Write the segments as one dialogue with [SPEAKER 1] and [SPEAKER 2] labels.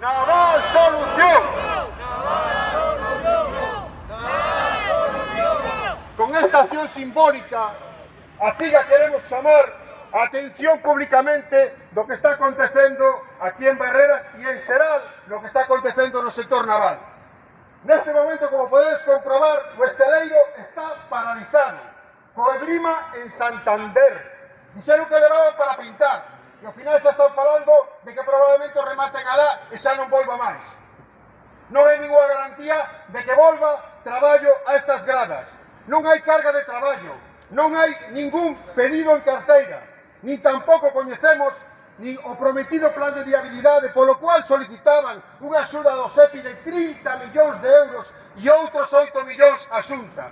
[SPEAKER 1] Naval Solución. Con esta acción simbólica, a CIGA queremos chamar a atención públicamente do que está acontecendo aquí en Barreras e en Seral, lo que está acontecendo no sector naval. Neste momento, como podedes comprobar, o esteleiro está paralizado. Coebrima en Santander. Dixeron que levaban para pintar. E ao final xa están Parlamento remate en Alá e xa non volva máis. Non hai ninguna garantía de que volva traballo a estas gradas. Non hai carga de traballo, non hai ningún pedido en carteira, nin tampouco coñecemos nin o prometido plan de viabilidade, polo cual solicitaban unha axuda do SEPI de 30 millóns de euros e outros 8 millóns a xunta.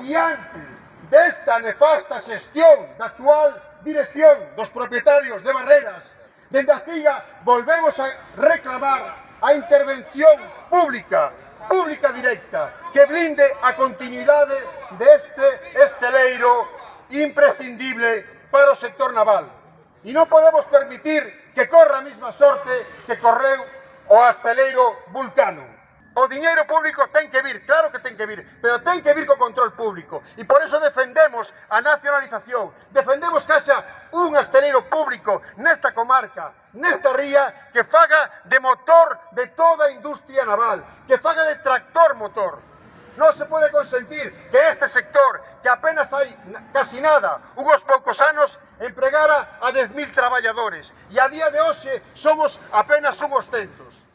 [SPEAKER 1] Diante desta nefasta xestión da actual dirección dos propietarios de Barreras Dende aquí volvemos a reclamar a intervención pública, pública directa, que blinde a continuidade deste esteleiro imprescindible para o sector naval. E non podemos permitir que corra a mesma sorte que correu o asteleiro vulcano. O diñeiro público ten que vir, claro que ten que vir, pero ten que vir co control público. E por eso defendemos a nacionalización, defendemos que haxa un asteleiro público nesta comarca, nesta ría, que faga de motor de toda a industria naval, que faga de tractor motor. Non se pode consentir que este sector, que apenas hai casi nada, unhos poucos anos, empregara a 10.000 traballadores. E a día de hoxe somos apenas unhos centos.